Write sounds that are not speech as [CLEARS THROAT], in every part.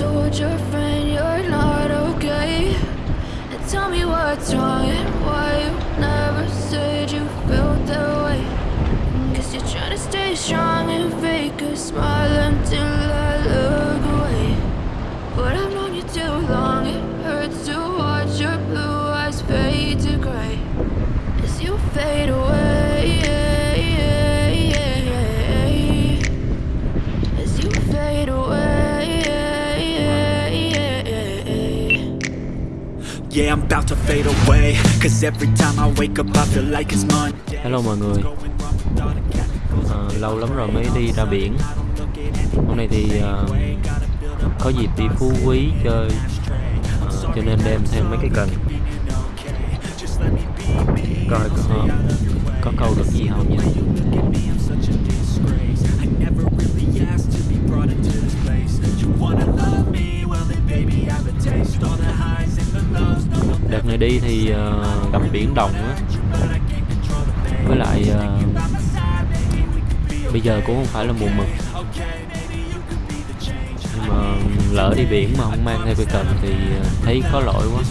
told your friend you're not okay? And tell me what's wrong and why you never said you felt that way. Cause you're trying to stay strong and fake a smile until I look away. But I've known you too long, it hurts to watch your blue eyes fade to gray as you fade away. Yeah, I'm about to fade away. Cause every time I wake up I feel like it's Monday. Hello mọi người. Ờ, Lâu lắm rồi mới đi ra biển. Hôm nay thì ờ, có dịp đi Phú Quý chơi. Ờ, Cho nên đem thêm mấy cái cần. Coi có, có câu được gì không nha đi thì uh, gặp biển động á. Với lại uh, bây giờ cũng không phải là mùa mực. Nhưng mà lỡ đi biển mà không mang theo cây cần thì ờ, thấy có lỗi quá.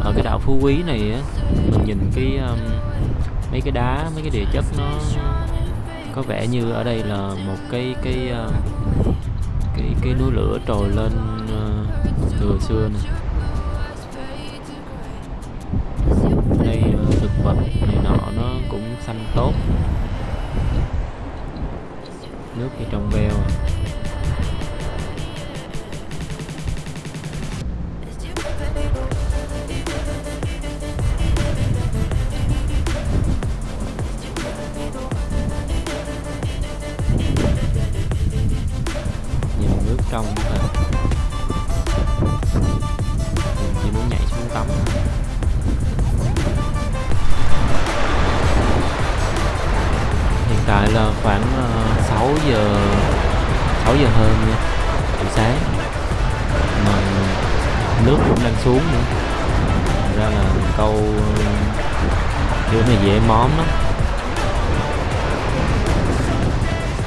Ở cái đảo Phú Quý này á mình nhìn cái um, mấy cái đá, mấy cái địa chất nó có vẻ như ở đây là một cái cái ờ, cái cái núi lửa trồi lên từ từ xưa nè đây thực vật này nọ, nó cũng xanh tốt nước thì trong veo à. Tại là khoảng ờ, uh, 6 giờ 6 giờ hơn nha buổi sáng. Mà nước cũng đang xuống nữa. Ra là câu ờ, kiểu này dễ móm lắm.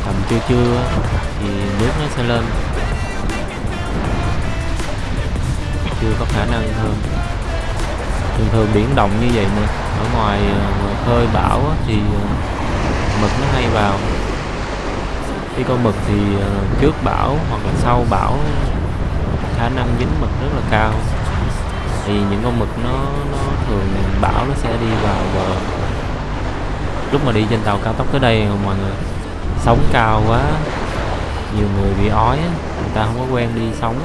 Tầm trưa trưa thì nước nó sẽ lên. Chưa có khả năng hơn. Thường thường biển động như vậy mà ở ngoài, ờ, khơi bão thì mực nó hay vào. Khi con mực thì ờ, trước bão hoặc là sau bão, khả năng dính mực rất là cao. Thì những con mực nó nó thường bão nó sẽ đi vào bờ. Lúc mà đi trên tàu cao tốc tới đây, mọi người, sóng cao quá, nhiều người bị ói á, người ta không có quen đi sóng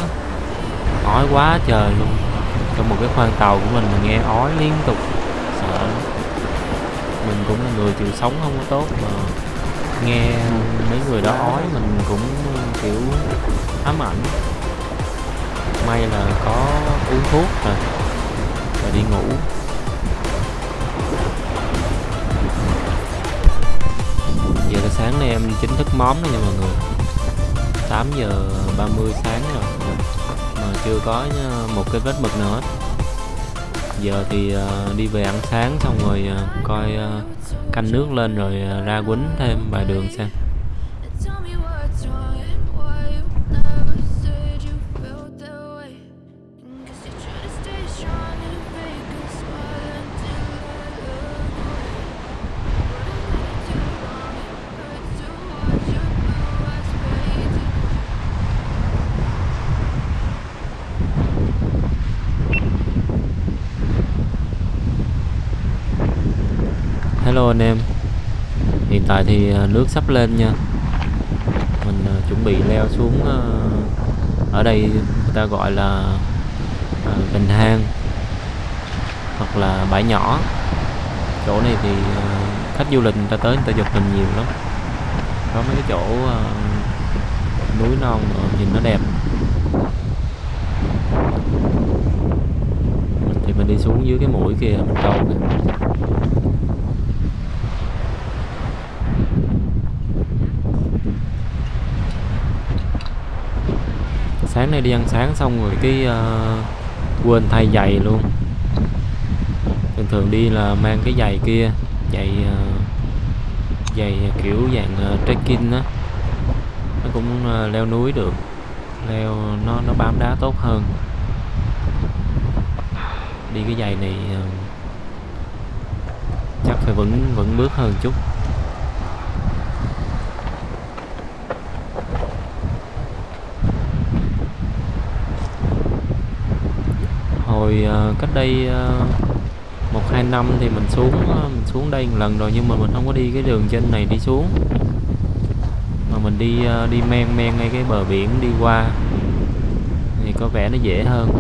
ói quá trời luôn. Trong một cái khoang tàu của mình mình nghe ói liên tục, sợ mình cũng là người chịu sống không có tốt mà nghe mấy người đó ói, mình cũng, kiểu, ám ảnh. May là có uống thuốc rồi và đi ngủ. Giờ là sáng nay em chính thức móm đó nha mọi người. 8 giờ 30 sáng rồi. Mà chưa có ờ, một cái vết mực nào hết giờ thì uh, đi về ăn sáng xong rồi uh, coi uh, canh nước lên rồi uh, ra quýnh thêm vài đường xem. Hello anh em. Hiện tại thì à, nước sắp lên nha. Mình à, chuẩn bị leo xuống à, Ở đây người ta gọi là Bình Hang Hoặc là bãi nhỏ. Chỗ này thì khách du lịch người ta tới người ta chụp hình nhiều lắm. Có mấy cái chỗ núi non nhìn nó đẹp. Thì mình đi xuống dưới cái mũi kia, mình câu kìa. Sáng nay đi ăn sáng xong rồi cái uh, quên thay giày luôn. Thường thường đi là mang cái giày kia giày uh, giày kiểu dạng uh, trekking á. Nó cũng uh, leo núi được leo nó nó bám đá tốt hơn. Đi cái giày này uh, chắc phải vững vững bước hơn chút. Hồi ờ, cách đây ờ, một, hai năm thì mình xuống ờ, mình xuống đây một lần rồi nhưng mà mình không có đi cái đường trên này đi xuống. Mà mình đi đi men men ngay cái bờ biển đi qua thì có vẻ nó dễ hơn.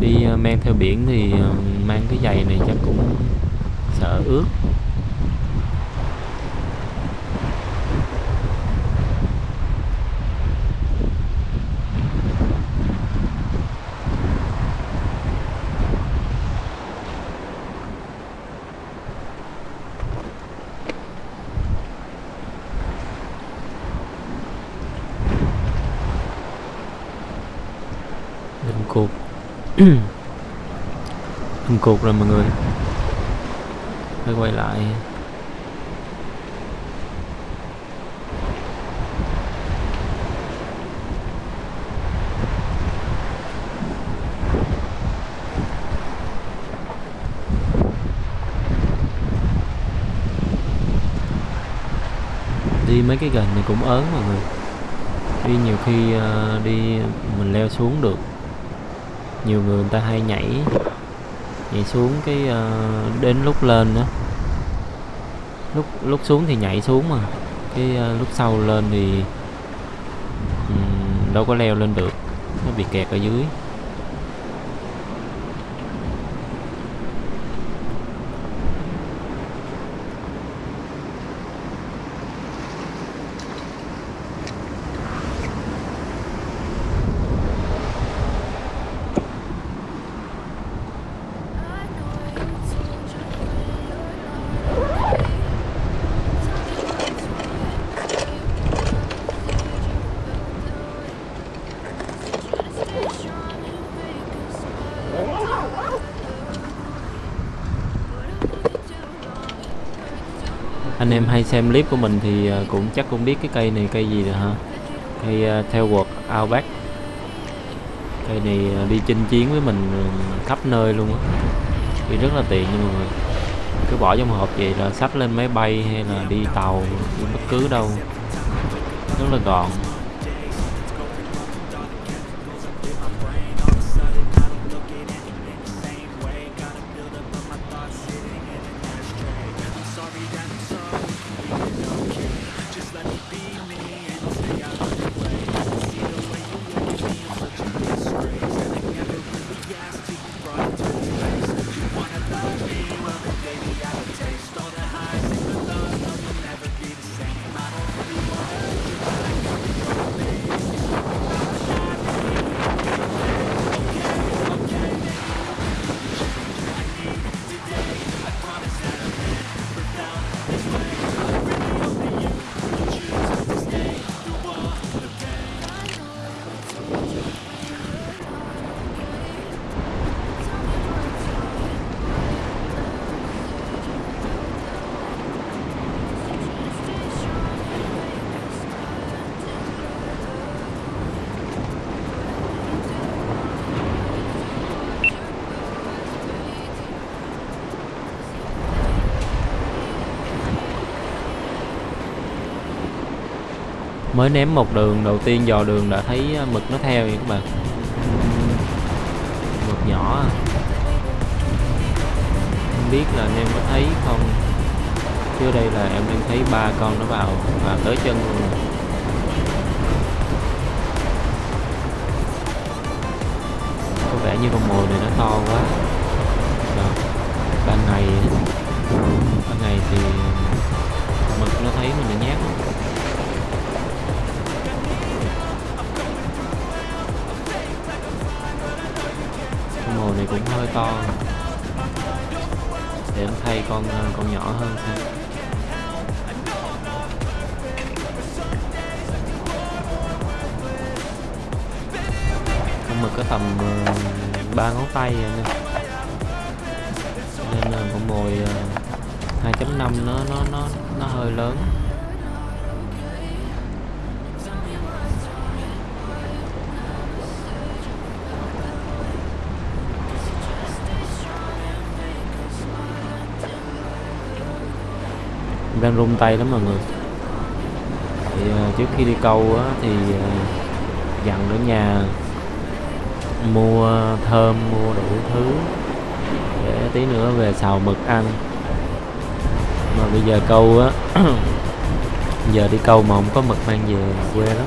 Đi men theo biển thì mang cái giày này chắc cũng sợ ướt Hình cột thùng cột rồi mọi người. Phải quay lại. Đi mấy cái gần này cũng ớn mọi người. Đi nhiều khi uh, đi mình leo xuống được. Nhiều người người ta hay nhảy nhảy xuống cái uh, đến lúc lên đó lúc lúc xuống thì nhảy xuống mà. Cái uh, lúc sau lên thì um, đâu có leo lên được. Nó bị kẹt ở dưới. Anh em hay xem clip của mình thì ờ, cũng chắc cũng biết cái cây này cây gì rồi ha. Cây uh, quật Outback. Cây này ờ, đi chinh chiến với mình khắp nơi luôn á. Thì rất là tiện nha mọi người cứ bỏ trong hộp vậy là sách lên máy bay hay là đi tàu đi bất cứ đâu. Rất là gọn. Mới ném một đường đầu tiên dò đường đã thấy à, mực nó theo vậy các bạn. Mực nhỏ à. không biết là anh em có thấy không? Trước đây là em đang thấy ba con nó vào và tới chân luôn. Rồi. có vẻ như con mồi này nó to quá. Rồi, ban ngày. Ban ngày thì mực nó thấy mình nhát cũng hơi to. Để em thay con ờ, con nhỏ hơn thôi con mực có tầm ờ, ba ngón tay nè nên là con mồi ờ, 2.5 nó nó nó nó hơi lớn. Em đang run tay lắm mọi người. Thì ờ, trước khi đi câu á, thì ờ, dặn ở nhà mua thơm mua đủ thứ. Để tí nữa về xào mực ăn. Mà bây giờ câu á [CLEARS THROAT] giờ đi câu mà không có mực mang về quê lắm.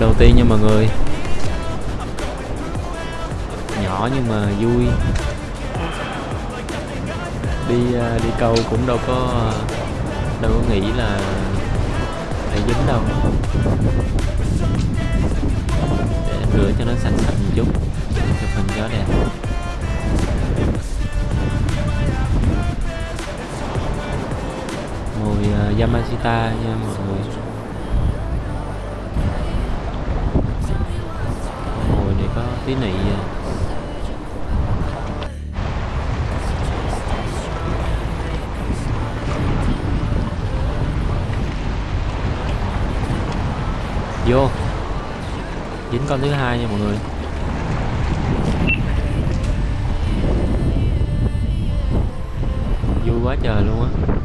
Đầu tiên nha mọi người. Nhỏ nhưng mà vui. Đi à, đi câu cũng đâu có à, đâu có nghĩ là phải dính đâu. Để rửa cho nó sạch sạch một chút chụp hình cho đẹp. Mùi uh, Yamashita nha mọi người mùi này có tí nị ờ. vô. Dính con thứ hai nha mọi người. Vui quá trời luôn á.